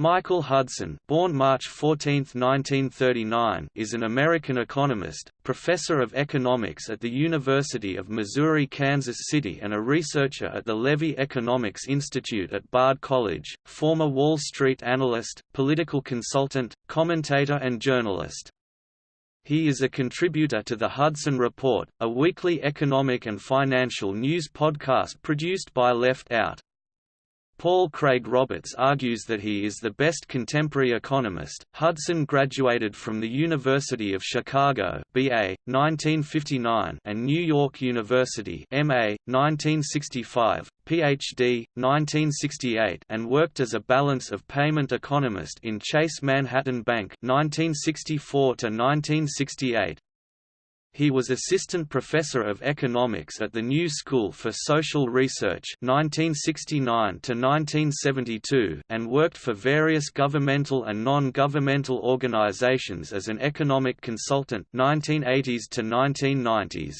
Michael Hudson born March 14, 1939, is an American economist, professor of economics at the University of Missouri-Kansas City and a researcher at the Levy Economics Institute at Bard College, former Wall Street analyst, political consultant, commentator and journalist. He is a contributor to the Hudson Report, a weekly economic and financial news podcast produced by Left Out. Paul Craig Roberts argues that he is the best contemporary economist. Hudson graduated from the University of Chicago (BA 1959) and New York University (MA 1965), PhD 1968, and worked as a balance of payment economist in Chase Manhattan Bank (1964 to 1968). He was assistant professor of economics at the New School for Social Research 1969 1972 and worked for various governmental and non-governmental organizations as an economic consultant 1980s to 1990s.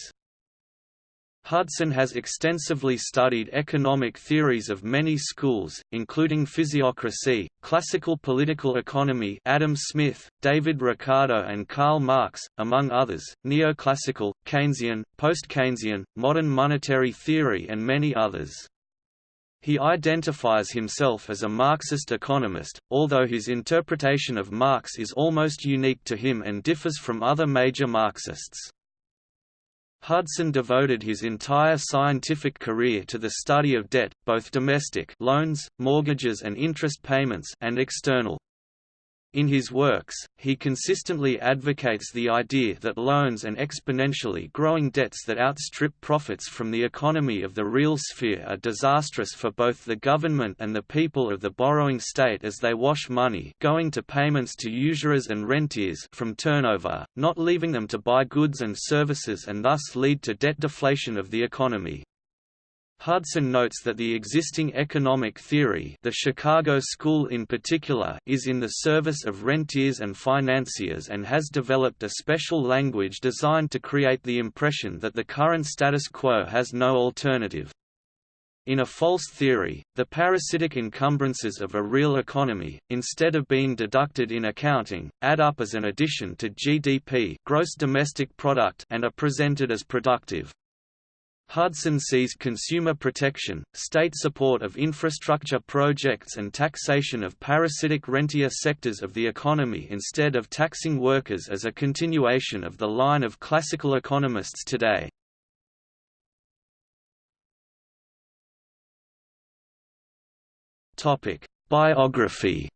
Hudson has extensively studied economic theories of many schools, including physiocracy, classical political economy Adam Smith, David Ricardo and Karl Marx, among others, neoclassical, Keynesian, post-Keynesian, modern monetary theory and many others. He identifies himself as a Marxist economist, although his interpretation of Marx is almost unique to him and differs from other major Marxists. Hudson devoted his entire scientific career to the study of debt, both domestic loans, mortgages and interest payments and external in his works, he consistently advocates the idea that loans and exponentially growing debts that outstrip profits from the economy of the real sphere are disastrous for both the government and the people of the borrowing state as they wash money going to payments to usurers and rentiers from turnover, not leaving them to buy goods and services and thus lead to debt deflation of the economy. Hudson notes that the existing economic theory the Chicago School in particular is in the service of rentiers and financiers and has developed a special language designed to create the impression that the current status quo has no alternative. In a false theory, the parasitic encumbrances of a real economy, instead of being deducted in accounting, add up as an addition to GDP gross domestic product and are presented as productive. Hudson sees consumer protection, state support of infrastructure projects and taxation of parasitic rentier sectors of the economy instead of taxing workers as a continuation of the line of classical economists today. Biography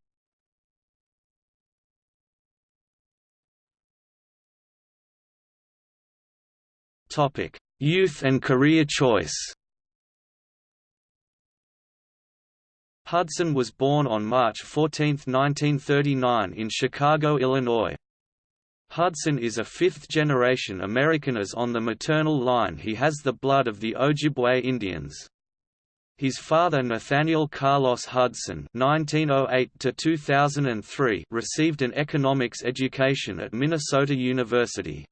Topic Youth and career choice Hudson was born on March 14, 1939 in Chicago, Illinois. Hudson is a fifth-generation American as on the maternal line he has the blood of the Ojibwe Indians. His father Nathaniel Carlos Hudson (1908–2003) received an economics education at Minnesota University.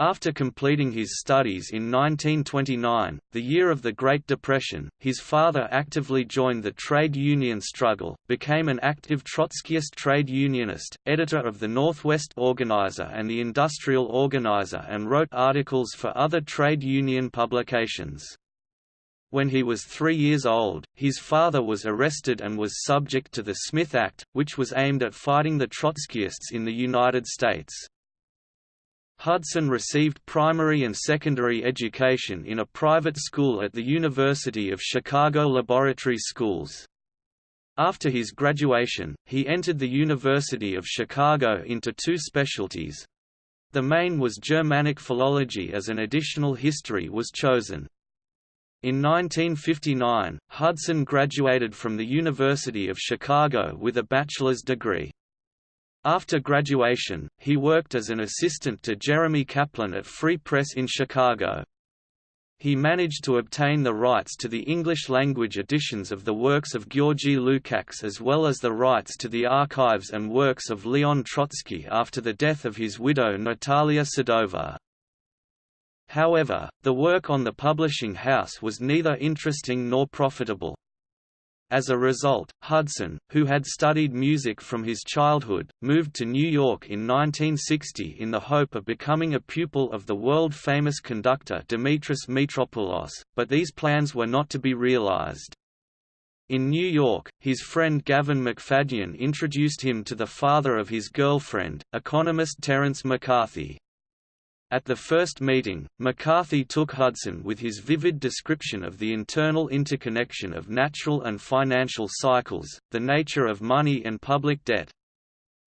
After completing his studies in 1929, the year of the Great Depression, his father actively joined the trade union struggle, became an active Trotskyist trade unionist, editor of the Northwest Organizer and the Industrial Organizer and wrote articles for other trade union publications. When he was three years old, his father was arrested and was subject to the Smith Act, which was aimed at fighting the Trotskyists in the United States. Hudson received primary and secondary education in a private school at the University of Chicago Laboratory Schools. After his graduation, he entered the University of Chicago into two specialties. The main was Germanic philology as an additional history was chosen. In 1959, Hudson graduated from the University of Chicago with a bachelor's degree. After graduation, he worked as an assistant to Jeremy Kaplan at Free Press in Chicago. He managed to obtain the rights to the English-language editions of the works of Georgy Lukács as well as the rights to the archives and works of Leon Trotsky after the death of his widow Natalia Sedova. However, the work on the publishing house was neither interesting nor profitable. As a result, Hudson, who had studied music from his childhood, moved to New York in 1960 in the hope of becoming a pupil of the world-famous conductor Dimitris Mitropoulos, but these plans were not to be realized. In New York, his friend Gavin Macfadyen introduced him to the father of his girlfriend, economist Terence McCarthy. At the first meeting, McCarthy took Hudson with his vivid description of the internal interconnection of natural and financial cycles, the nature of money and public debt.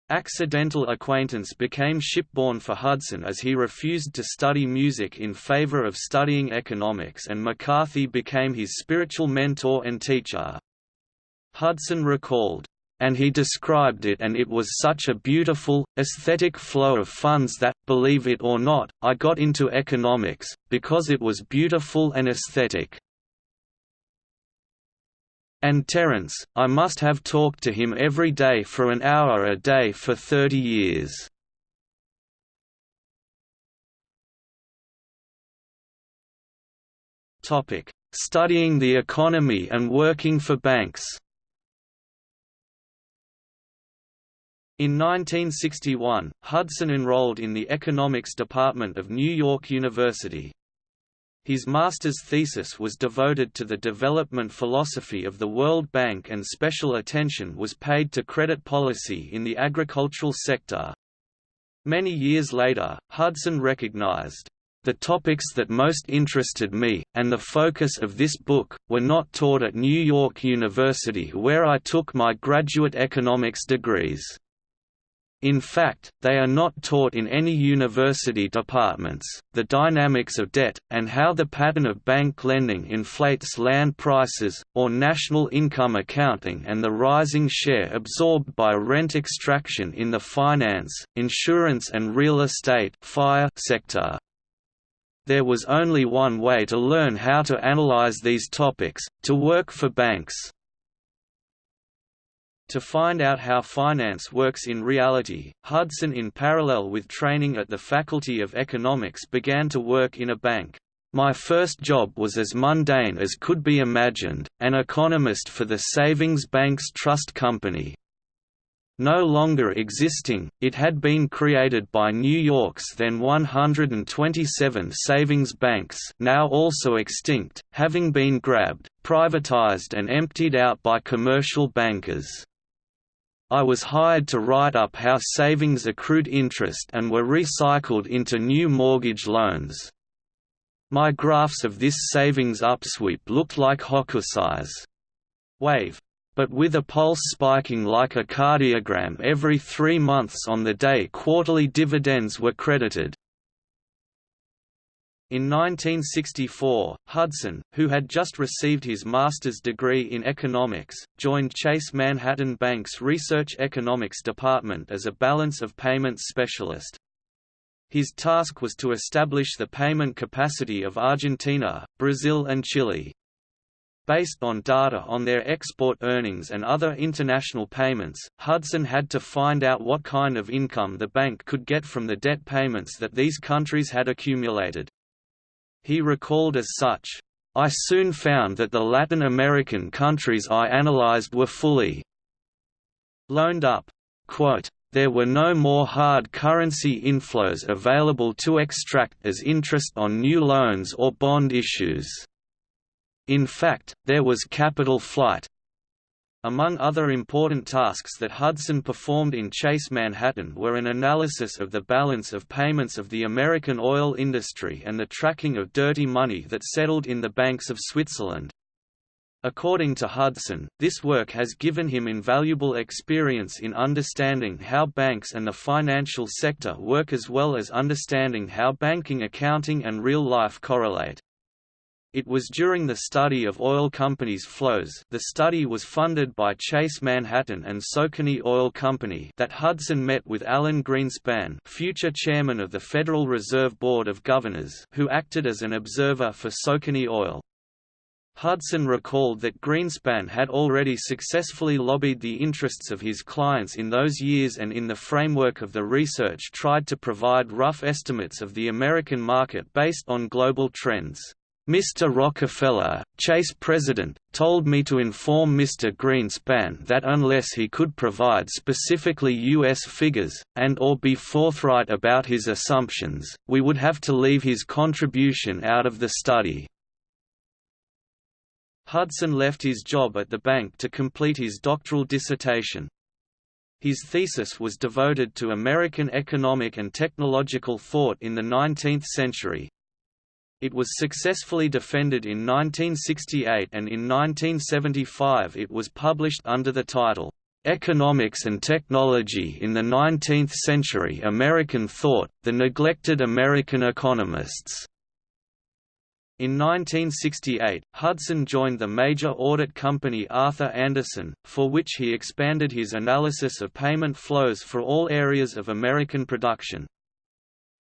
Accidental acquaintance became shipborne for Hudson as he refused to study music in favor of studying economics and McCarthy became his spiritual mentor and teacher. Hudson recalled, and he described it and it was such a beautiful, aesthetic flow of funds that, believe it or not, I got into economics, because it was beautiful and aesthetic. And Terence, I must have talked to him every day for an hour a day for thirty years. Studying the economy and working for banks In 1961, Hudson enrolled in the economics department of New York University. His master's thesis was devoted to the development philosophy of the World Bank and special attention was paid to credit policy in the agricultural sector. Many years later, Hudson recognized, the topics that most interested me, and the focus of this book, were not taught at New York University where I took my graduate economics degrees. In fact, they are not taught in any university departments. The dynamics of debt, and how the pattern of bank lending inflates land prices, or national income accounting and the rising share absorbed by rent extraction in the finance, insurance and real estate fire sector. There was only one way to learn how to analyze these topics, to work for banks. To find out how finance works in reality, Hudson in parallel with training at the Faculty of Economics began to work in a bank. My first job was as mundane as could be imagined, an economist for the Savings Banks Trust Company. No longer existing, it had been created by New York's then 127 savings banks now also extinct, having been grabbed, privatized and emptied out by commercial bankers. I was hired to write up how savings accrued interest and were recycled into new mortgage loans. My graphs of this savings upsweep looked like Hokusai's wave, but with a pulse spiking like a cardiogram every three months on the day quarterly dividends were credited. In 1964, Hudson, who had just received his master's degree in economics, joined Chase Manhattan Bank's Research Economics Department as a balance of payments specialist. His task was to establish the payment capacity of Argentina, Brazil and Chile. Based on data on their export earnings and other international payments, Hudson had to find out what kind of income the bank could get from the debt payments that these countries had accumulated. He recalled as such, I soon found that the Latin American countries I analyzed were fully loaned up. Quote, there were no more hard currency inflows available to extract as interest on new loans or bond issues. In fact, there was capital flight, among other important tasks that Hudson performed in Chase Manhattan were an analysis of the balance of payments of the American oil industry and the tracking of dirty money that settled in the banks of Switzerland. According to Hudson, this work has given him invaluable experience in understanding how banks and the financial sector work as well as understanding how banking accounting and real life correlate. It was during the study of oil companies' flows the study was funded by Chase Manhattan and Socony Oil Company that Hudson met with Alan Greenspan future chairman of the Federal Reserve Board of Governors who acted as an observer for Saucony Oil. Hudson recalled that Greenspan had already successfully lobbied the interests of his clients in those years and in the framework of the research tried to provide rough estimates of the American market based on global trends. Mr. Rockefeller, Chase president, told me to inform Mr. Greenspan that unless he could provide specifically U.S. figures, and or be forthright about his assumptions, we would have to leave his contribution out of the study. Hudson left his job at the bank to complete his doctoral dissertation. His thesis was devoted to American economic and technological thought in the 19th century, it was successfully defended in 1968 and in 1975 it was published under the title, "'Economics and Technology in the Nineteenth Century American Thought, The Neglected American Economists". In 1968, Hudson joined the major audit company Arthur Andersen, for which he expanded his analysis of payment flows for all areas of American production.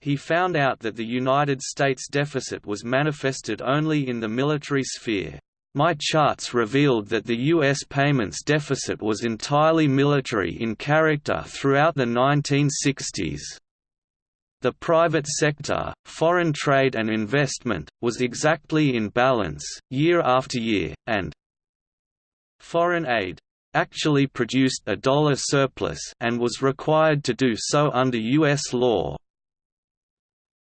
He found out that the United States deficit was manifested only in the military sphere. My charts revealed that the U.S. payments deficit was entirely military in character throughout the 1960s. The private sector, foreign trade and investment, was exactly in balance, year after year, and foreign aid actually produced a dollar surplus and was required to do so under U.S. law,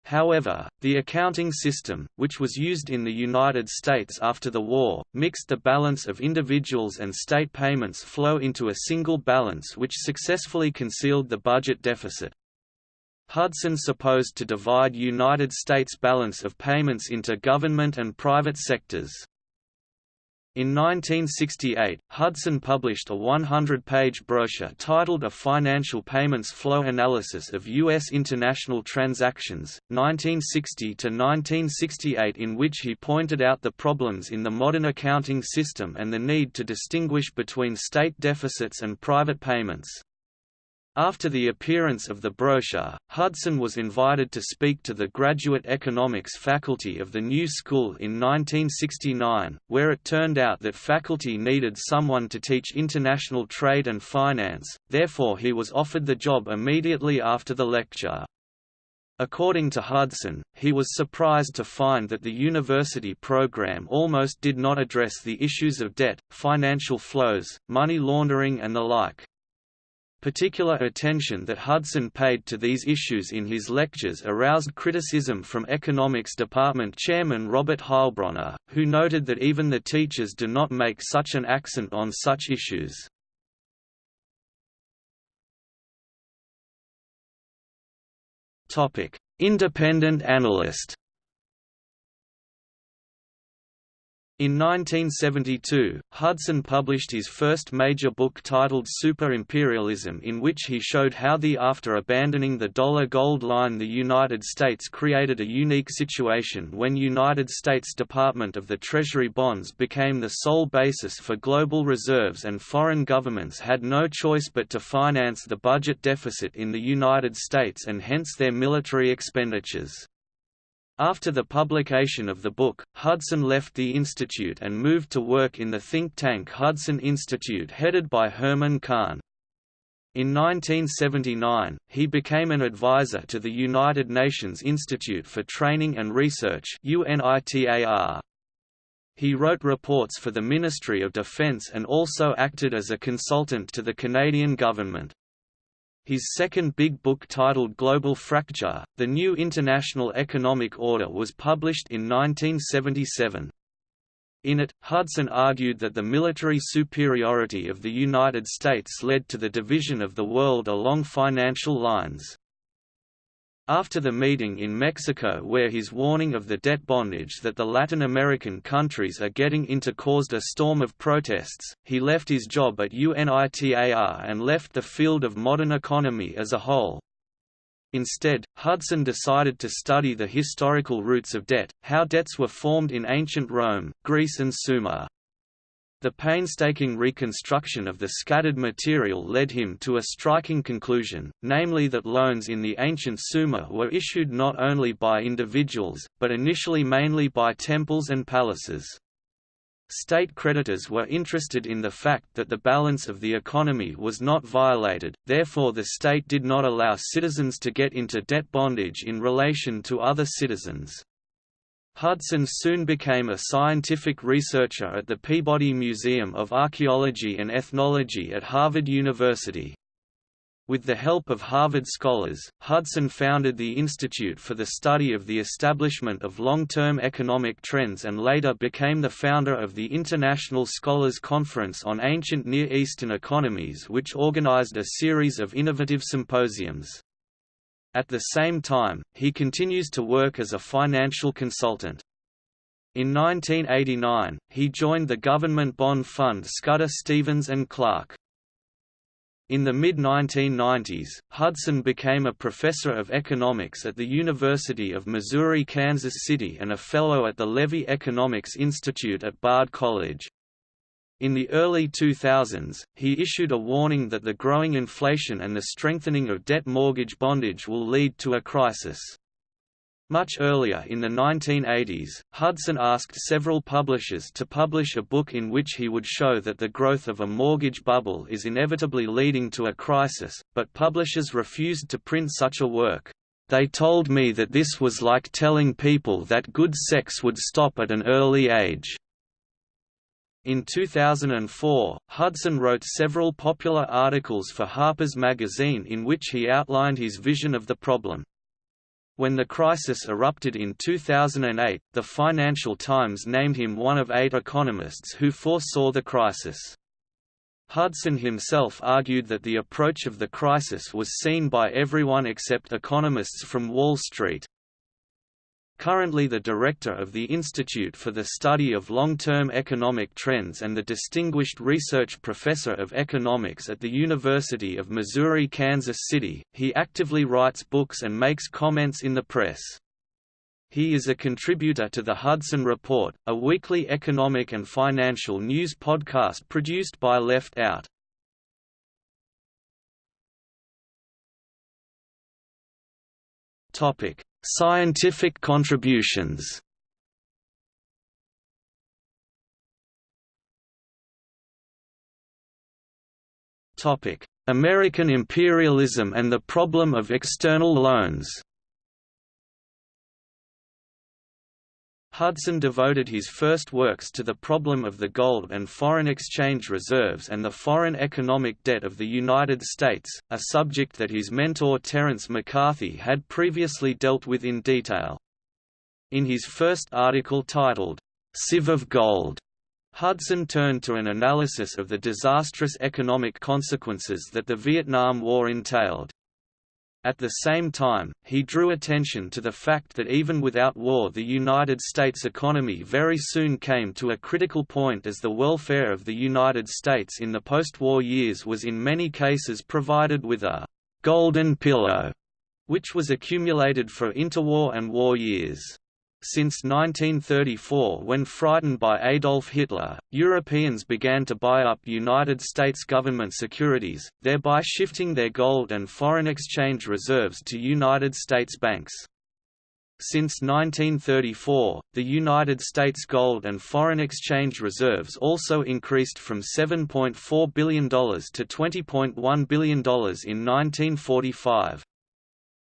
However, the accounting system, which was used in the United States after the war, mixed the balance of individuals and state payments flow into a single balance which successfully concealed the budget deficit. Hudson supposed to divide United States balance of payments into government and private sectors. In 1968, Hudson published a 100-page brochure titled A Financial Payments Flow Analysis of U.S. International Transactions, 1960–1968 in which he pointed out the problems in the modern accounting system and the need to distinguish between state deficits and private payments. After the appearance of the brochure, Hudson was invited to speak to the graduate economics faculty of the new school in 1969, where it turned out that faculty needed someone to teach international trade and finance, therefore he was offered the job immediately after the lecture. According to Hudson, he was surprised to find that the university program almost did not address the issues of debt, financial flows, money laundering and the like. Particular attention that Hudson paid to these issues in his lectures aroused criticism from Economics Department Chairman Robert Heilbroner, who noted that even the teachers do not make such an accent on such issues. Independent analyst In 1972, Hudson published his first major book titled Super-Imperialism in which he showed how the after abandoning the dollar gold line the United States created a unique situation when United States Department of the Treasury bonds became the sole basis for global reserves and foreign governments had no choice but to finance the budget deficit in the United States and hence their military expenditures. After the publication of the book, Hudson left the institute and moved to work in the think tank Hudson Institute headed by Herman Kahn. In 1979, he became an advisor to the United Nations Institute for Training and Research He wrote reports for the Ministry of Defence and also acted as a consultant to the Canadian government. His second big book titled Global Fracture, The New International Economic Order was published in 1977. In it, Hudson argued that the military superiority of the United States led to the division of the world along financial lines. After the meeting in Mexico where his warning of the debt bondage that the Latin American countries are getting into caused a storm of protests, he left his job at UNITAR and left the field of modern economy as a whole. Instead, Hudson decided to study the historical roots of debt, how debts were formed in ancient Rome, Greece and Sumer. The painstaking reconstruction of the scattered material led him to a striking conclusion, namely that loans in the ancient Sumer were issued not only by individuals, but initially mainly by temples and palaces. State creditors were interested in the fact that the balance of the economy was not violated, therefore the state did not allow citizens to get into debt bondage in relation to other citizens. Hudson soon became a scientific researcher at the Peabody Museum of Archaeology and Ethnology at Harvard University. With the help of Harvard scholars, Hudson founded the Institute for the Study of the Establishment of Long-Term Economic Trends and later became the founder of the International Scholars Conference on Ancient Near Eastern Economies which organized a series of innovative symposiums. At the same time, he continues to work as a financial consultant. In 1989, he joined the government bond fund Scudder Stevens and Clark. In the mid-1990s, Hudson became a professor of economics at the University of Missouri-Kansas City and a fellow at the Levy Economics Institute at Bard College. In the early 2000s, he issued a warning that the growing inflation and the strengthening of debt mortgage bondage will lead to a crisis. Much earlier in the 1980s, Hudson asked several publishers to publish a book in which he would show that the growth of a mortgage bubble is inevitably leading to a crisis, but publishers refused to print such a work. They told me that this was like telling people that good sex would stop at an early age. In 2004, Hudson wrote several popular articles for Harper's Magazine in which he outlined his vision of the problem. When the crisis erupted in 2008, the Financial Times named him one of eight economists who foresaw the crisis. Hudson himself argued that the approach of the crisis was seen by everyone except economists from Wall Street, currently the director of the Institute for the Study of Long-Term Economic Trends and the Distinguished Research Professor of Economics at the University of Missouri-Kansas City, he actively writes books and makes comments in the press. He is a contributor to the Hudson Report, a weekly economic and financial news podcast produced by Left Out. Topic: Scientific contributions. American imperialism and the problem of external loans Hudson devoted his first works to the problem of the gold and foreign exchange reserves and the foreign economic debt of the United States, a subject that his mentor Terence McCarthy had previously dealt with in detail. In his first article titled, Sieve of Gold, Hudson turned to an analysis of the disastrous economic consequences that the Vietnam War entailed. At the same time, he drew attention to the fact that even without war the United States economy very soon came to a critical point as the welfare of the United States in the post-war years was in many cases provided with a «golden pillow», which was accumulated for interwar and war years. Since 1934 when frightened by Adolf Hitler, Europeans began to buy up United States government securities, thereby shifting their gold and foreign exchange reserves to United States banks. Since 1934, the United States gold and foreign exchange reserves also increased from $7.4 billion to $20.1 billion in 1945.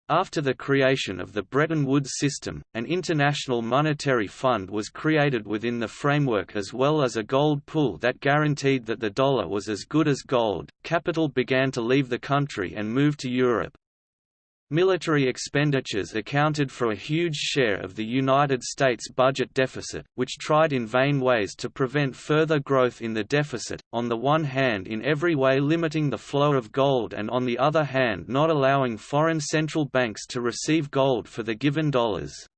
After the creation of the Bretton Woods system, an international monetary fund was created within the framework as well as a gold pool that guaranteed that the dollar was as good as gold. Capital began to leave the country and move to Europe. Military expenditures accounted for a huge share of the United States budget deficit, which tried in vain ways to prevent further growth in the deficit, on the one hand in every way limiting the flow of gold and on the other hand not allowing foreign central banks to receive gold for the given dollars.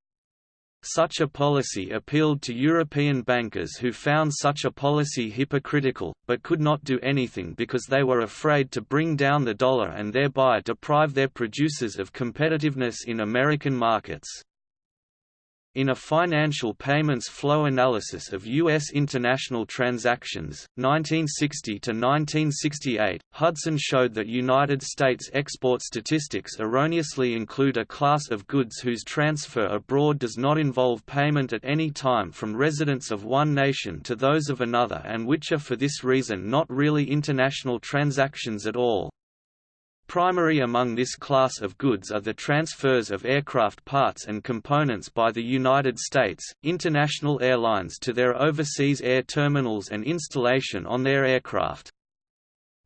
Such a policy appealed to European bankers who found such a policy hypocritical, but could not do anything because they were afraid to bring down the dollar and thereby deprive their producers of competitiveness in American markets. In a financial payments flow analysis of U.S. international transactions, 1960–1968, Hudson showed that United States export statistics erroneously include a class of goods whose transfer abroad does not involve payment at any time from residents of one nation to those of another and which are for this reason not really international transactions at all. Primary among this class of goods are the transfers of aircraft parts and components by the United States, international airlines to their overseas air terminals and installation on their aircraft.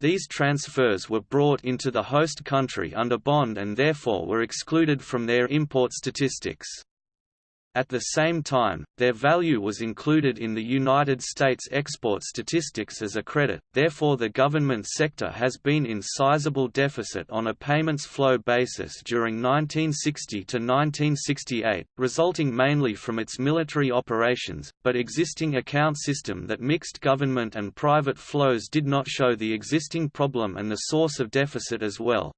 These transfers were brought into the host country under bond and therefore were excluded from their import statistics. At the same time, their value was included in the United States export statistics as a credit, therefore the government sector has been in sizable deficit on a payments flow basis during 1960 to 1968, resulting mainly from its military operations, but existing account system that mixed government and private flows did not show the existing problem and the source of deficit as well.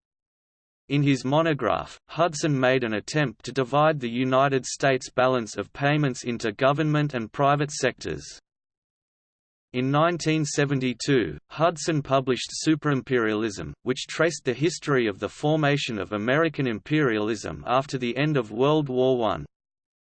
In his monograph, Hudson made an attempt to divide the United States balance of payments into government and private sectors. In 1972, Hudson published Superimperialism, which traced the history of the formation of American imperialism after the end of World War I.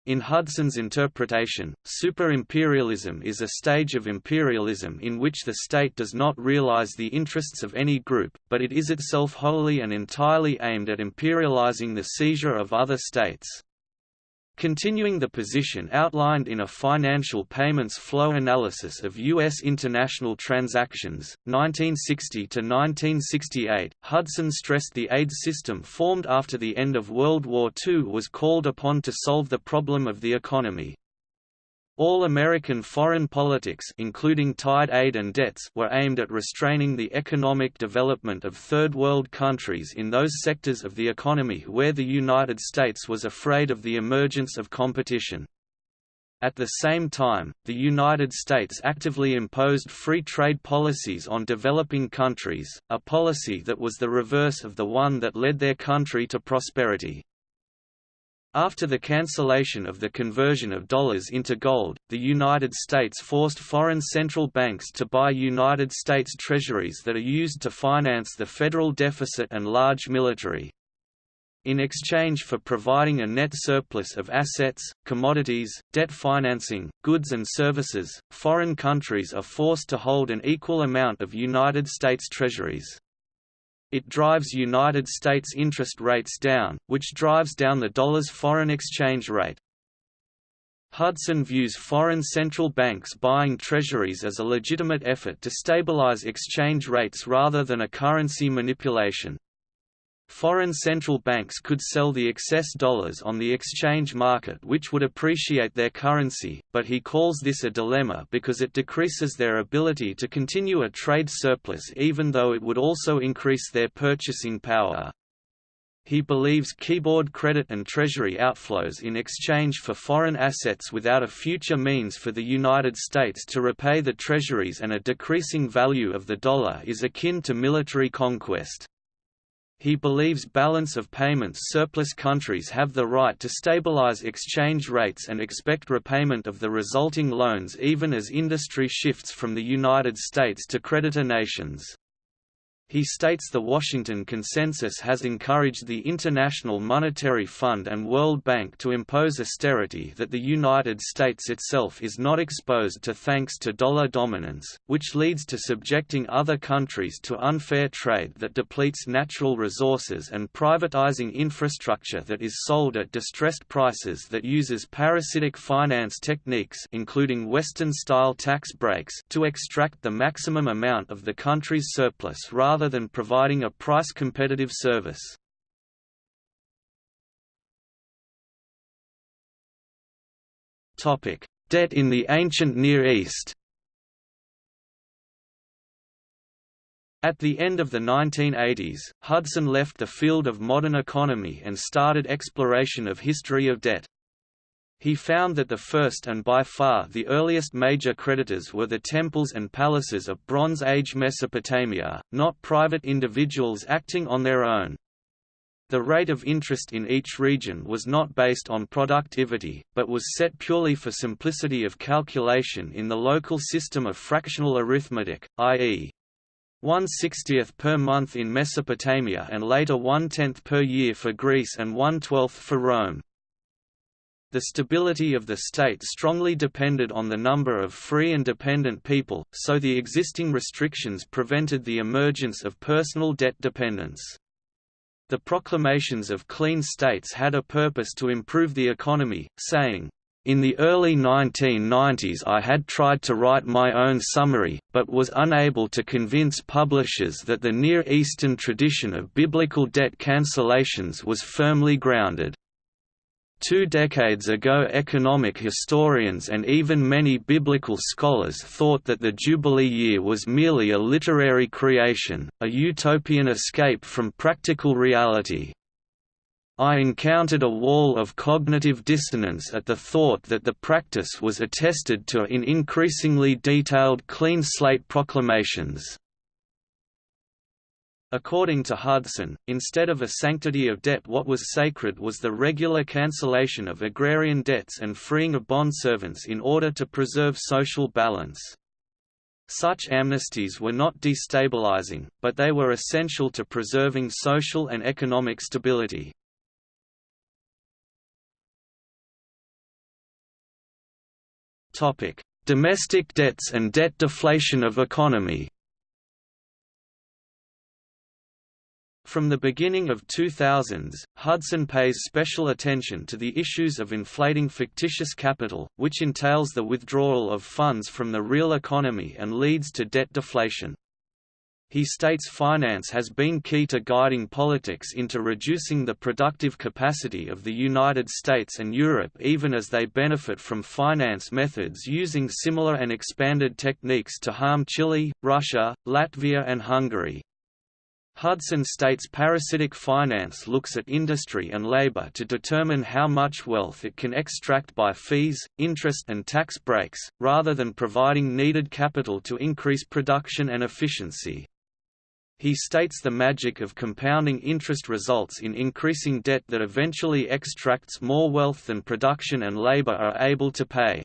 In Hudson's interpretation, super-imperialism is a stage of imperialism in which the state does not realize the interests of any group, but it is itself wholly and entirely aimed at imperializing the seizure of other states. Continuing the position outlined in a financial payments flow analysis of U.S. international transactions, 1960–1968, Hudson stressed the aid system formed after the end of World War II was called upon to solve the problem of the economy. All American foreign politics including tied aid and debts were aimed at restraining the economic development of Third World countries in those sectors of the economy where the United States was afraid of the emergence of competition. At the same time, the United States actively imposed free trade policies on developing countries, a policy that was the reverse of the one that led their country to prosperity. After the cancellation of the conversion of dollars into gold, the United States forced foreign central banks to buy United States treasuries that are used to finance the federal deficit and large military. In exchange for providing a net surplus of assets, commodities, debt financing, goods and services, foreign countries are forced to hold an equal amount of United States treasuries. It drives United States interest rates down, which drives down the dollar's foreign exchange rate. Hudson views foreign central banks buying treasuries as a legitimate effort to stabilize exchange rates rather than a currency manipulation. Foreign central banks could sell the excess dollars on the exchange market which would appreciate their currency, but he calls this a dilemma because it decreases their ability to continue a trade surplus even though it would also increase their purchasing power. He believes keyboard credit and treasury outflows in exchange for foreign assets without a future means for the United States to repay the treasuries and a decreasing value of the dollar is akin to military conquest. He believes balance of payments surplus countries have the right to stabilize exchange rates and expect repayment of the resulting loans even as industry shifts from the United States to creditor nations. He states the Washington Consensus has encouraged the International Monetary Fund and World Bank to impose austerity that the United States itself is not exposed to thanks to dollar dominance, which leads to subjecting other countries to unfair trade that depletes natural resources and privatizing infrastructure that is sold at distressed prices that uses parasitic finance techniques including Western-style tax breaks to extract the maximum amount of the country's surplus rather rather than providing a price-competitive service. Debt in the ancient Near East At the end of the 1980s, Hudson left the field of modern economy and started exploration of history of debt. He found that the first and by far the earliest major creditors were the temples and palaces of Bronze Age Mesopotamia, not private individuals acting on their own. The rate of interest in each region was not based on productivity, but was set purely for simplicity of calculation in the local system of fractional arithmetic, i.e. 1 60th per month in Mesopotamia and later 1 10th per year for Greece and 1 12th for Rome. The stability of the state strongly depended on the number of free and dependent people, so the existing restrictions prevented the emergence of personal debt dependence. The proclamations of clean slates had a purpose to improve the economy, saying, in the early 1990s I had tried to write my own summary, but was unable to convince publishers that the Near Eastern tradition of biblical debt cancellations was firmly grounded. Two decades ago economic historians and even many biblical scholars thought that the Jubilee year was merely a literary creation, a utopian escape from practical reality. I encountered a wall of cognitive dissonance at the thought that the practice was attested to in increasingly detailed clean slate proclamations. According to Hudson, instead of a sanctity of debt what was sacred was the regular cancellation of agrarian debts and freeing of bondservants in order to preserve social balance. Such amnesties were not destabilizing, but they were essential to preserving social and economic stability. Domestic debts and debt deflation of economy. From the beginning of 2000s, Hudson pays special attention to the issues of inflating fictitious capital, which entails the withdrawal of funds from the real economy and leads to debt deflation. He states finance has been key to guiding politics into reducing the productive capacity of the United States and Europe even as they benefit from finance methods using similar and expanded techniques to harm Chile, Russia, Latvia and Hungary. Hudson states parasitic finance looks at industry and labor to determine how much wealth it can extract by fees, interest and tax breaks, rather than providing needed capital to increase production and efficiency. He states the magic of compounding interest results in increasing debt that eventually extracts more wealth than production and labor are able to pay.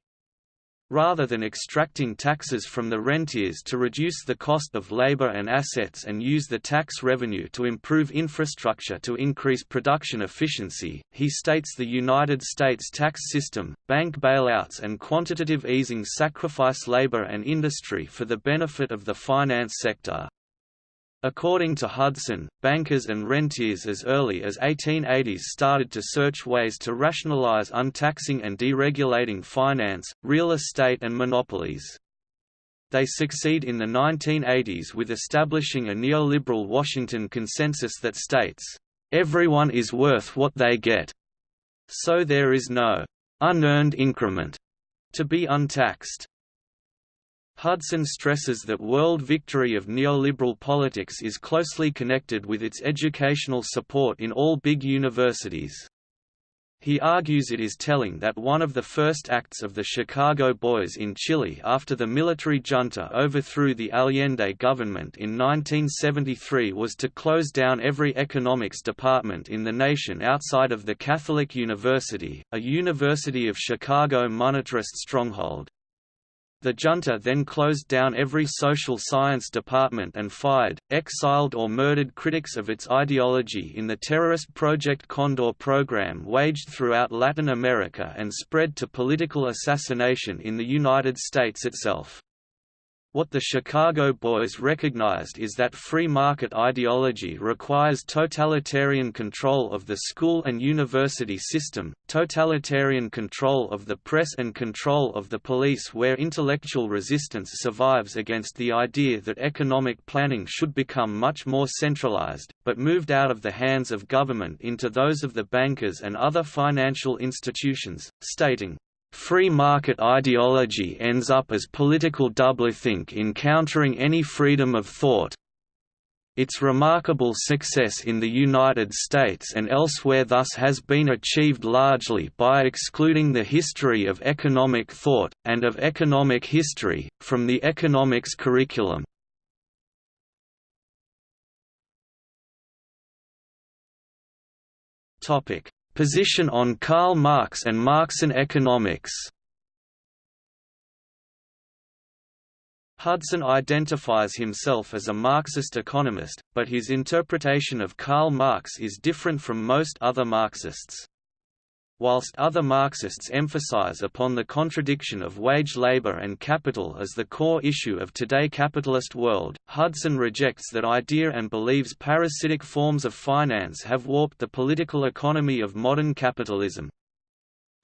Rather than extracting taxes from the rentiers to reduce the cost of labor and assets and use the tax revenue to improve infrastructure to increase production efficiency, he states the United States tax system, bank bailouts and quantitative easing sacrifice labor and industry for the benefit of the finance sector. According to Hudson, bankers and rentiers as early as 1880s started to search ways to rationalize untaxing and deregulating finance, real estate and monopolies. They succeed in the 1980s with establishing a neoliberal Washington consensus that states, "...everyone is worth what they get. So there is no unearned increment to be untaxed." Hudson stresses that world victory of neoliberal politics is closely connected with its educational support in all big universities. He argues it is telling that one of the first acts of the Chicago Boys in Chile after the military junta overthrew the Allende government in 1973 was to close down every economics department in the nation outside of the Catholic University, a University of Chicago monetarist stronghold. The junta then closed down every social science department and fired, exiled or murdered critics of its ideology in the terrorist Project Condor program waged throughout Latin America and spread to political assassination in the United States itself. What the Chicago Boys recognized is that free market ideology requires totalitarian control of the school and university system, totalitarian control of the press and control of the police where intellectual resistance survives against the idea that economic planning should become much more centralized, but moved out of the hands of government into those of the bankers and other financial institutions, stating, Free market ideology ends up as political doublethink in countering any freedom of thought. Its remarkable success in the United States and elsewhere thus has been achieved largely by excluding the history of economic thought, and of economic history, from the economics curriculum. Topic: Position on Karl Marx and Marxian economics Hudson identifies himself as a Marxist economist, but his interpretation of Karl Marx is different from most other Marxists. Whilst other Marxists emphasize upon the contradiction of wage labor and capital as the core issue of today capitalist world, Hudson rejects that idea and believes parasitic forms of finance have warped the political economy of modern capitalism.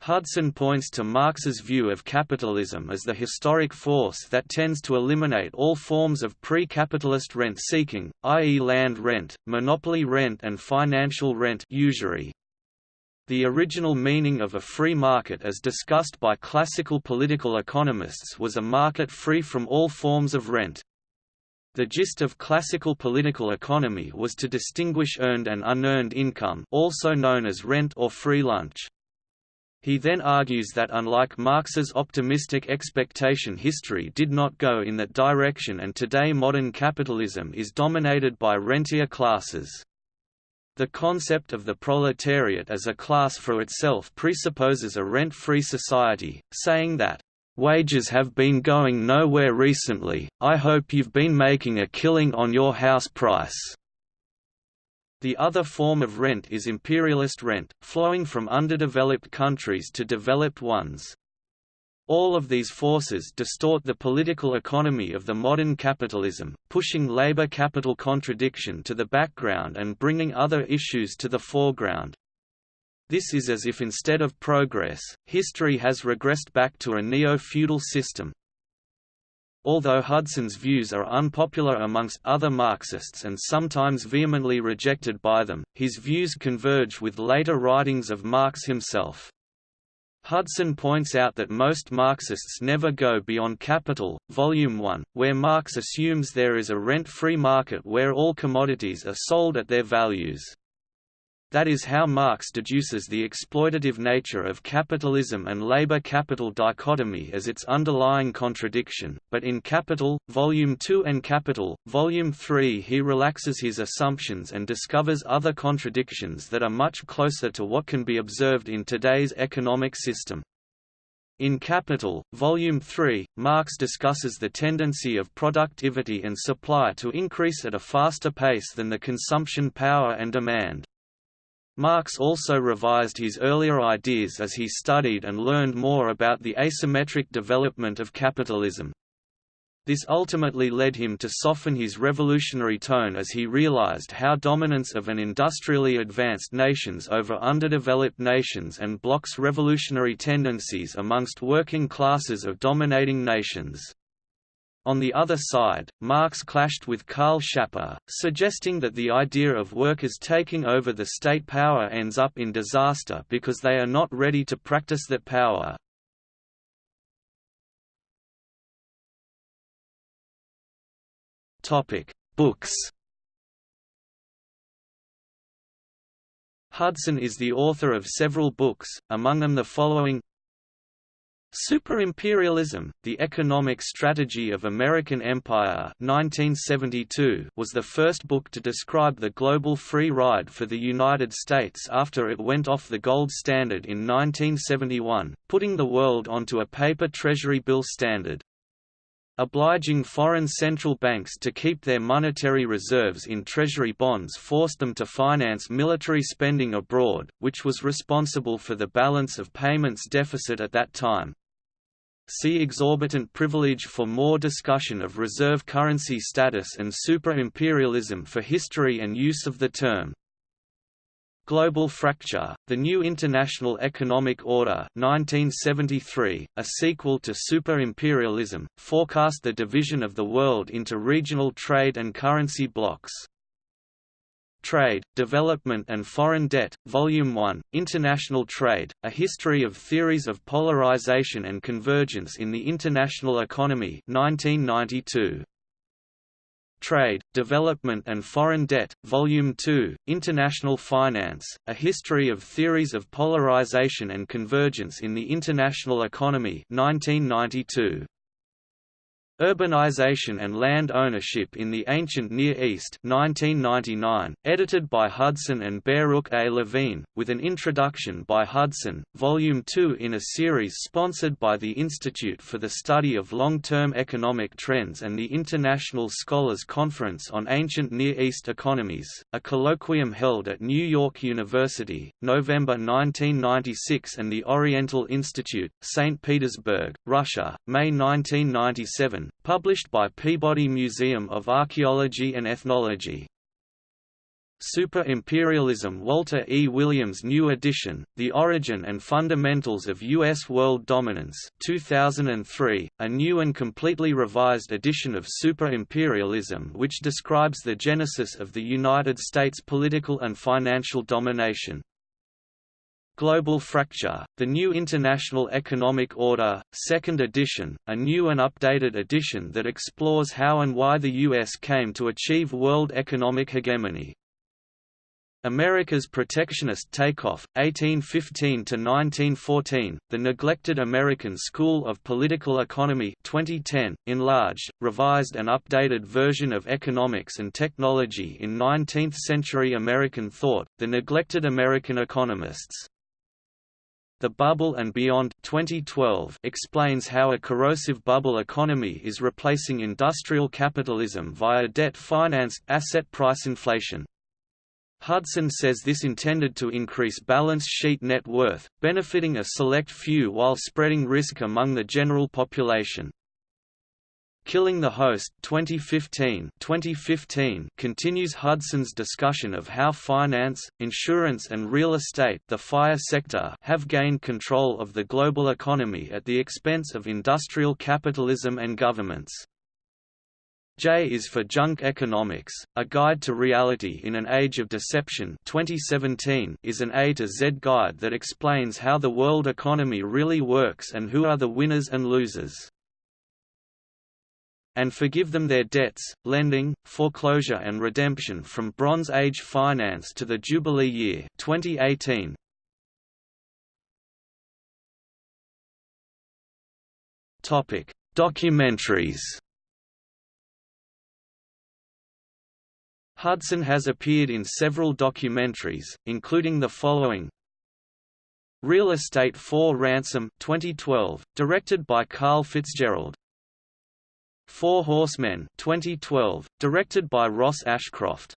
Hudson points to Marx's view of capitalism as the historic force that tends to eliminate all forms of pre-capitalist rent-seeking, i.e. land rent, monopoly rent and financial rent usury. The original meaning of a free market as discussed by classical political economists was a market free from all forms of rent. The gist of classical political economy was to distinguish earned and unearned income also known as rent or free lunch. He then argues that unlike Marx's optimistic expectation history did not go in that direction and today modern capitalism is dominated by rentier classes. The concept of the proletariat as a class for itself presupposes a rent-free society, saying that, "...wages have been going nowhere recently, I hope you've been making a killing on your house price." The other form of rent is imperialist rent, flowing from underdeveloped countries to developed ones. All of these forces distort the political economy of the modern capitalism, pushing labor-capital contradiction to the background and bringing other issues to the foreground. This is as if instead of progress, history has regressed back to a neo-feudal system, Although Hudson's views are unpopular amongst other Marxists and sometimes vehemently rejected by them, his views converge with later writings of Marx himself. Hudson points out that most Marxists never go beyond Capital, Volume 1, where Marx assumes there is a rent-free market where all commodities are sold at their values. That is how Marx deduces the exploitative nature of capitalism and labor-capital dichotomy as its underlying contradiction, but in Capital, Volume 2 and Capital, Volume 3 he relaxes his assumptions and discovers other contradictions that are much closer to what can be observed in today's economic system. In Capital, Volume 3, Marx discusses the tendency of productivity and supply to increase at a faster pace than the consumption power and demand. Marx also revised his earlier ideas as he studied and learned more about the asymmetric development of capitalism. This ultimately led him to soften his revolutionary tone as he realized how dominance of an industrially advanced nations over underdeveloped nations and blocks revolutionary tendencies amongst working classes of dominating nations. On the other side, Marx clashed with Karl Schapper, suggesting that the idea of workers taking over the state power ends up in disaster because they are not ready to practice that power. Books Hudson is the author of several books, among them the following Superimperialism, The Economic Strategy of American Empire 1972 was the first book to describe the global free ride for the United States after it went off the gold standard in 1971, putting the world onto a paper treasury bill standard. Obliging foreign central banks to keep their monetary reserves in treasury bonds forced them to finance military spending abroad, which was responsible for the balance of payments deficit at that time. See exorbitant privilege for more discussion of reserve currency status and super-imperialism for history and use of the term. Global Fracture, The New International Economic Order 1973, a sequel to Super-Imperialism, forecast the division of the world into regional trade and currency blocs. Trade, Development and Foreign Debt, Volume 1, International Trade, A History of Theories of Polarization and Convergence in the International Economy 1992. Trade, Development and Foreign Debt, Volume 2, International Finance, A History of Theories of Polarization and Convergence in the International Economy 1992. Urbanization and Land Ownership in the Ancient Near East 1999, edited by Hudson and Baruch A. Levine, with an introduction by Hudson, Volume 2 in a series sponsored by the Institute for the Study of Long-Term Economic Trends and the International Scholars Conference on Ancient Near East Economies, a colloquium held at New York University, November 1996 and the Oriental Institute, St. Petersburg, Russia, May 1997 published by Peabody Museum of Archaeology and Ethnology. Super-Imperialism Walter E. Williams New edition, The Origin and Fundamentals of U.S. World Dominance 2003, a new and completely revised edition of Super-Imperialism which describes the genesis of the United States political and financial domination. Global Fracture, The New International Economic Order, 2nd edition, a new and updated edition that explores how and why the U.S. came to achieve world economic hegemony. America's Protectionist Takeoff, 1815–1914, The Neglected American School of Political Economy 2010, enlarged, revised and updated version of economics and technology in 19th-century American thought, The Neglected American Economists. The Bubble and Beyond 2012 explains how a corrosive bubble economy is replacing industrial capitalism via debt-financed, asset price inflation. Hudson says this intended to increase balance sheet net worth, benefiting a select few while spreading risk among the general population. Killing the Host 2015 2015 continues Hudson's discussion of how finance, insurance and real estate the FIRE sector have gained control of the global economy at the expense of industrial capitalism and governments. J is for Junk Economics, A Guide to Reality in an Age of Deception 2017 is an A to Z guide that explains how the world economy really works and who are the winners and losers and forgive them their debts, lending, foreclosure and redemption from Bronze Age finance to the Jubilee Year 2018. Topic: Documentaries. Hudson has appeared in several documentaries, including the following Real Estate for Ransom 2012, directed by Karl Fitzgerald Four Horsemen 2012, directed by Ross Ashcroft.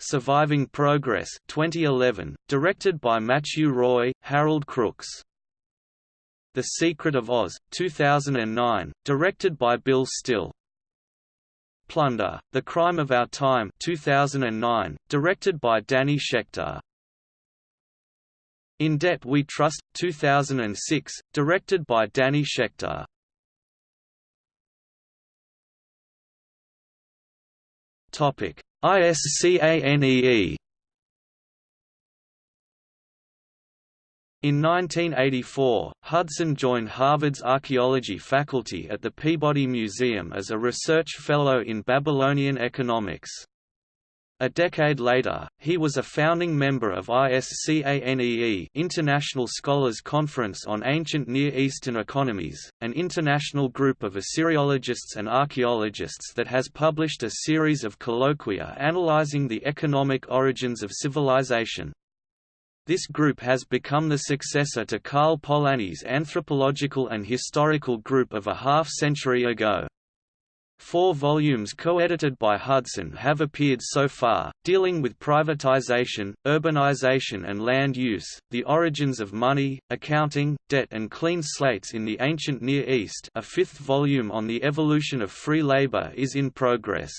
Surviving Progress 2011, directed by Matthew Roy, Harold Crooks. The Secret of Oz 2009, directed by Bill Still. Plunder: The Crime of Our Time 2009, directed by Danny Schechter. In Debt We Trust 2006, directed by Danny Schechter. Topic: ISCANEE. In 1984, Hudson joined Harvard's archaeology faculty at the Peabody Museum as a research fellow in Babylonian economics. A decade later, he was a founding member of ISCANEE International Scholars Conference on Ancient Near Eastern Economies, an international group of Assyriologists and archaeologists that has published a series of colloquia analyzing the economic origins of civilization. This group has become the successor to Karl Polanyi's anthropological and historical group of a half-century ago. Four volumes co-edited by Hudson have appeared so far, dealing with privatization, urbanization and land use, the origins of money, accounting, debt and clean slates in the ancient Near East a fifth volume on the evolution of free labor is in progress.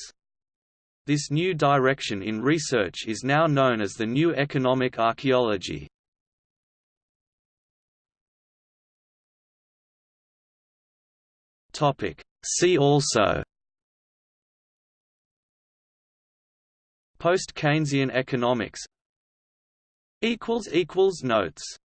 This new direction in research is now known as the New Economic Archaeology. See also Post-Keynesian economics Notes